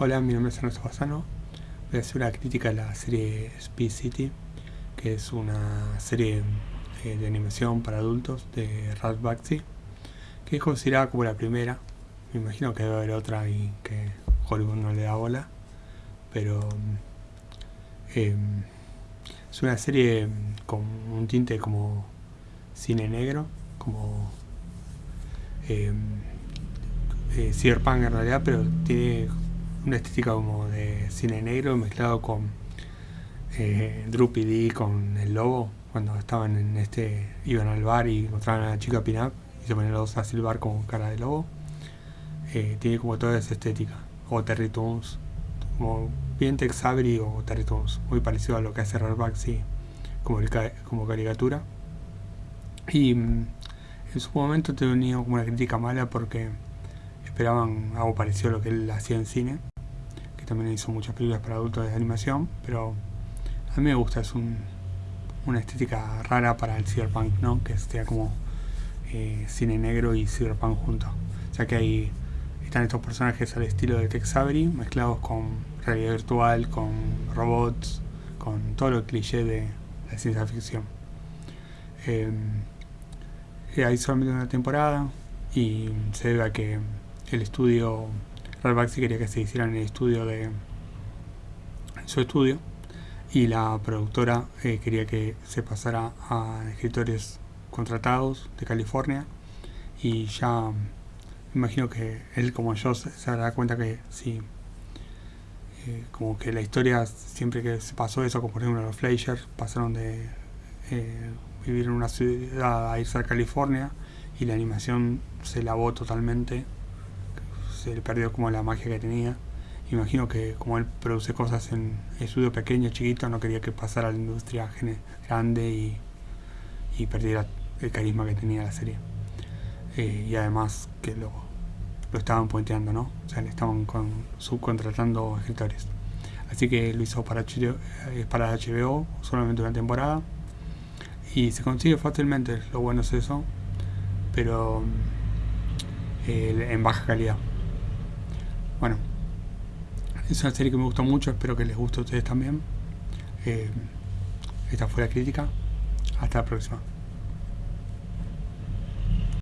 Hola, mi nombre es Ernesto Basano. Voy a hacer una crítica a la serie Speed City, que es una serie eh, de animación para adultos de Ralph Bakshi, que es considerada como la primera. Me imagino que debe haber otra y que Hollywood no le da bola, pero eh, es una serie con un tinte como cine negro, como eh, eh, cyberpunk en realidad, pero tiene una estética como de cine negro mezclado con eh, Droopy con el lobo. Cuando estaban en este iban al bar y encontraban a la chica pin-up y se ponían los dos a silbar con cara de lobo. Eh, tiene como toda esa estética. O Terry Toons. Como bien Tex Avery o Terry Toons. Muy parecido a lo que hace Rarbaxy como, como caricatura. Y mm, en su momento tenía como una crítica mala porque esperaban algo parecido a lo que él hacía en cine, también hizo muchas películas para adultos de animación, pero a mí me gusta, es una estética rara para el cyberpunk, ¿no? que sea como eh, cine negro y cyberpunk juntos. O sea que ahí están estos personajes al estilo de Tex Avery, mezclados con realidad virtual, con robots, con todo lo cliché de la ciencia ficción. Eh, hay solamente una temporada y se debe a que el estudio, Ralbaxi quería que se hiciera en el estudio de su estudio. Y la productora eh, quería que se pasara a escritores contratados de California. Y ya imagino que él como yo se, dará cuenta que sí. Eh, como que la historia siempre que se pasó eso como por ejemplo los Fleischer pasaron de eh, vivir en una ciudad a irse a California y la animación se lavó totalmente se perdió como la magia que tenía. Imagino que como él produce cosas en estudio pequeño, chiquito, no quería que pasara a la industria grande y, y perdiera el carisma que tenía la serie. Eh, y además que lo, lo estaban puenteando, ¿no? O sea, le estaban con, subcontratando escritores. Así que lo hizo para, HBO, eh, para HBO solamente una temporada. Y se consigue fácilmente, lo bueno es eso. Pero eh, en baja calidad. Bueno, es una serie que me gustó mucho, espero que les guste a ustedes también. Eh, esta fue la crítica. Hasta la próxima.